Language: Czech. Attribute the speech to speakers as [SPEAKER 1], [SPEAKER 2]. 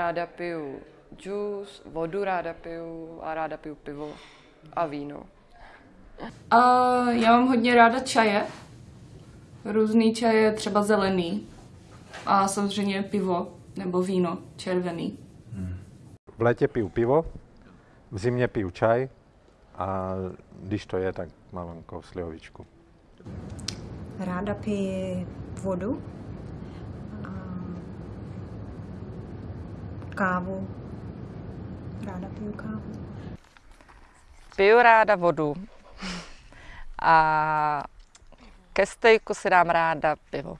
[SPEAKER 1] Ráda piju džus, vodu ráda piju a ráda piju pivo a víno.
[SPEAKER 2] A já mám hodně ráda čaje. Různý čaje, třeba zelený. A samozřejmě pivo nebo víno červený.
[SPEAKER 3] V létě piju pivo, v zimě piju čaj a když to je, tak malinko slivovičku.
[SPEAKER 4] Ráda pije vodu, kávu. Ráda piju kávu.
[SPEAKER 5] Piju ráda vodu a ke stejku si dám ráda pivo.